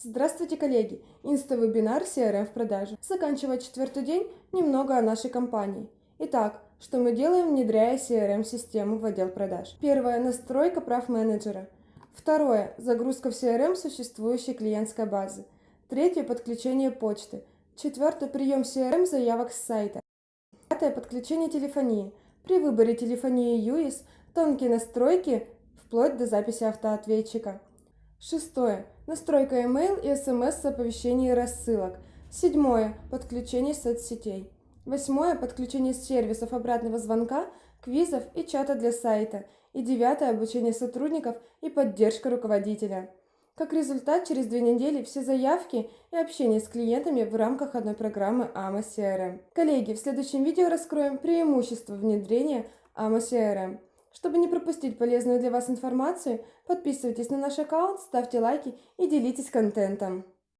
Здравствуйте, коллеги! Инста-вебинар CRM в продаже. Заканчивая четвертый день, немного о нашей компании. Итак, что мы делаем, внедряя CRM-систему в отдел продаж? Первое – настройка прав менеджера. Второе – загрузка в CRM существующей клиентской базы. Третье – подключение почты. Четвертое – прием CRM заявок с сайта. Пятое – подключение телефонии. При выборе телефонии UIS тонкие настройки вплоть до записи автоответчика. Шестое. Настройка email и смс с оповещений и рассылок. Седьмое. Подключение соцсетей. Восьмое. Подключение сервисов обратного звонка, квизов и чата для сайта. И девятое. Обучение сотрудников и поддержка руководителя. Как результат, через две недели все заявки и общение с клиентами в рамках одной программы AMA CRM. Коллеги, в следующем видео раскроем преимущества внедрения AMA CRM. Чтобы не пропустить полезную для вас информацию, подписывайтесь на наш аккаунт, ставьте лайки и делитесь контентом.